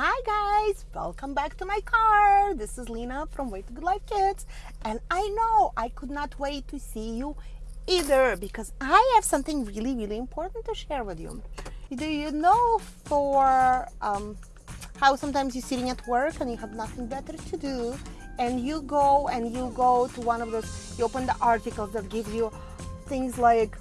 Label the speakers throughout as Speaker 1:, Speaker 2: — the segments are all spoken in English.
Speaker 1: Hi guys, welcome back to my car. This is Lena from Way to Good Life Kids, and I know I could not wait to see you either because I have something really, really important to share with you. Do you know for um, how sometimes you're sitting at work and you have nothing better to do, and you go and you go to one of those, you open the articles that give you things like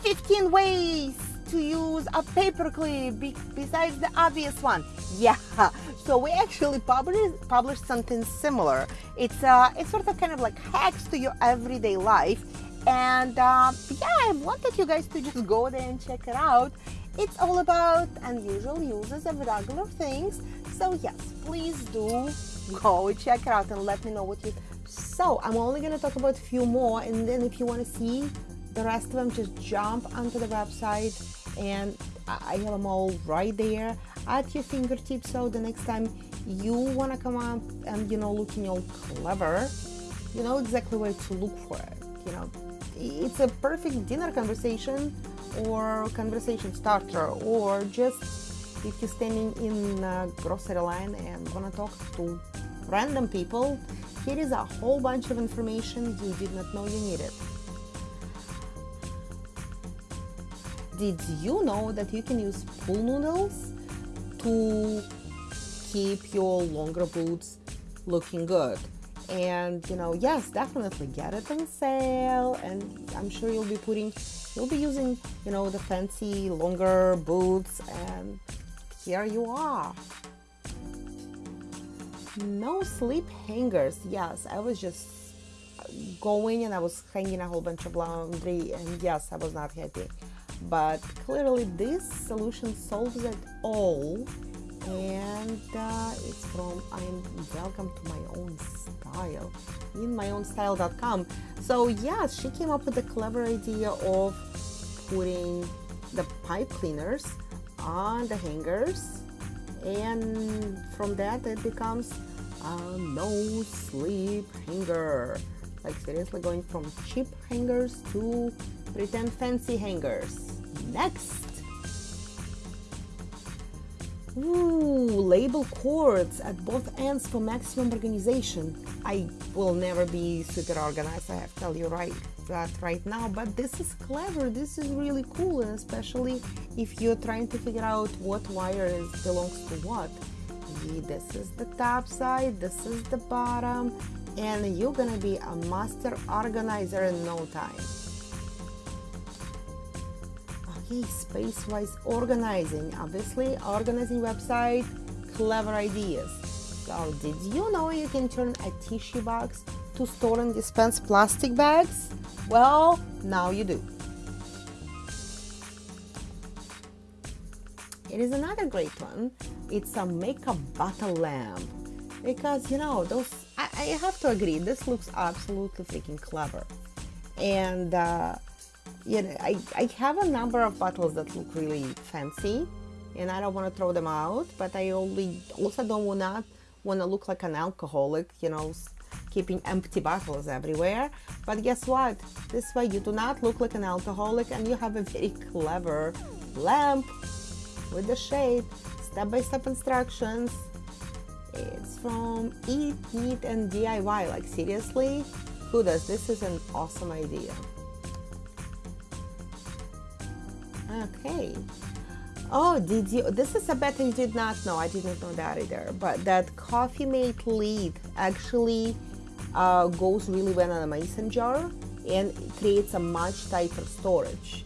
Speaker 1: 15 ways to use a paperclip besides the obvious one. Yeah, so we actually published, published something similar. It's, uh, it's sort of kind of like hacks to your everyday life. And uh, yeah, I wanted you guys to just go there and check it out. It's all about unusual uses of regular things. So yes, please do go check it out and let me know what you so I'm only going to talk about a few more and then if you want to see the rest of them just jump onto the website and I have them all right there. At your fingertips so the next time you want to come up and you know looking all clever you know exactly where to look for it you know. It's a perfect dinner conversation or conversation starter or just if you're standing in a grocery line and want to talk to random people here is a whole bunch of information you did not know you needed Did you know that you can use pool noodles to keep your longer boots looking good? And you know, yes, definitely get it on sale. And I'm sure you'll be putting, you'll be using, you know, the fancy longer boots. And here you are. No sleep hangers. Yes, I was just going and I was hanging a whole bunch of laundry and yes, I was not happy but clearly this solution solves it all. And uh, it's from I'm welcome to my own style in myownstyle.com so yeah she came up with the clever idea of putting the pipe cleaners on the hangers and from that it becomes a no sleep hanger. Like seriously going from cheap hangers to pretend fancy hangers. Next. Ooh, label cords at both ends for maximum organization. I will never be super organized, I have to tell you right that right now, but this is clever, this is really cool, and especially if you're trying to figure out what wire is, belongs to what. This is the top side, this is the bottom, and you're gonna be a master organizer in no time. Space-wise organizing. Obviously, organizing website, clever ideas. So, did you know you can turn a tissue box to store and dispense plastic bags? Well, now you do. It is another great one. It's a makeup bottle lamp because you know those I, I, have to agree this looks absolutely freaking clever and uh, you know I, I have a number of bottles that look really fancy and I don't want to throw them out but I only also don't want to want to look like an alcoholic you know keeping empty bottles everywhere but guess what this way you do not look like an alcoholic and you have a very clever lamp with the shape step-by-step -step instructions it's from Eat, Neat, and DIY. Like, seriously? Who does? This is an awesome idea. Okay. Oh, did you? This is a bet you did not know. I didn't know that either. But that Coffee Mate lid actually uh, goes really well in a mason jar and creates a much tighter storage.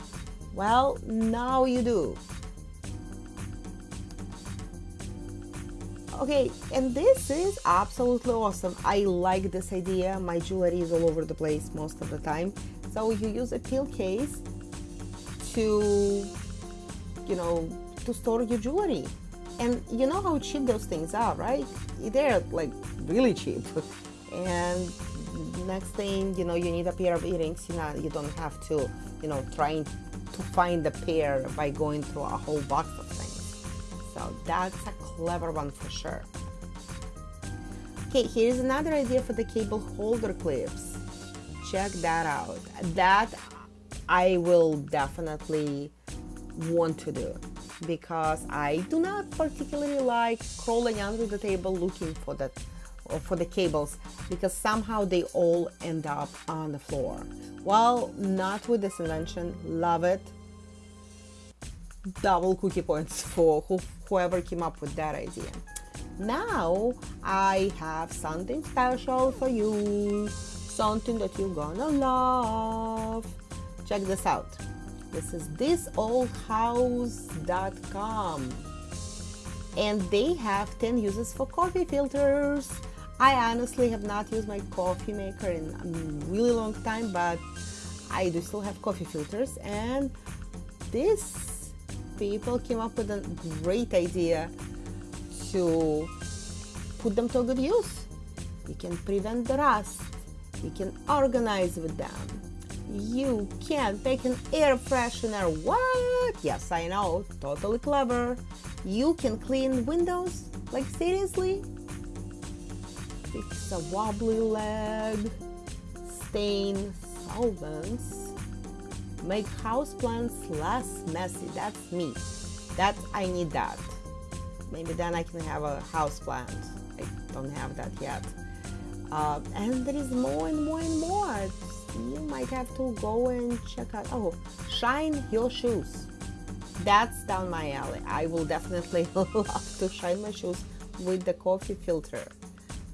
Speaker 1: Well, now you do. Okay, and this is absolutely awesome. I like this idea. My jewelry is all over the place most of the time. So you use a peel case to, you know, to store your jewelry. And you know how cheap those things are, right? They're like really cheap. And next thing, you know, you need a pair of earrings. You know, you don't have to, you know, trying to find the pair by going through a whole box of things. So that's a clever one for sure. Okay, here's another idea for the cable holder clips. Check that out. That I will definitely want to do. because I do not particularly like crawling under the table looking for that for the cables because somehow they all end up on the floor. Well, not with this invention. Love it. Double cookie points for who, whoever came up with that idea. Now I have something special for you, something that you're gonna love. Check this out. This is thisoldhouse.com and they have 10 uses for coffee filters. I honestly have not used my coffee maker in a really long time, but I do still have coffee filters and this people came up with a great idea to put them to good use. You can prevent the rust. You can organize with them. You can take an air freshener. What? Yes, I know. Totally clever. You can clean windows. Like seriously? Fix a wobbly leg. Stain solvents. Make houseplants less messy. That's me. That I need that. Maybe then I can have a house plant. I don't have that yet. Uh, and there is more and more and more. You might have to go and check out. Oh, shine your shoes. That's down my alley. I will definitely love to shine my shoes with the coffee filter.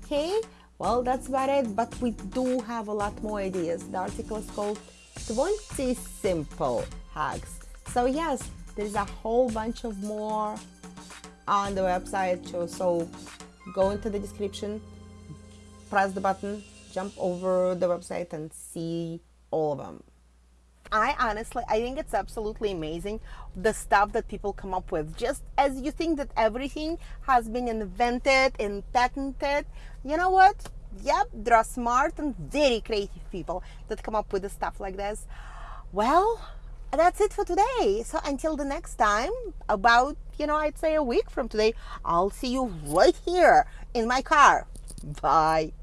Speaker 1: Okay, well, that's about it. But we do have a lot more ideas. The article is called 20 Simple Hacks. So, yes, there's a whole bunch of more on the website. So go into the description, press the button, jump over the website and see all of them. I honestly, I think it's absolutely amazing the stuff that people come up with. Just as you think that everything has been invented and patented, you know what? Yep, there are smart and very creative people that come up with the stuff like this. Well, that's it for today. So until the next time, about, you know, I'd say a week from today, I'll see you right here in my car. Bye.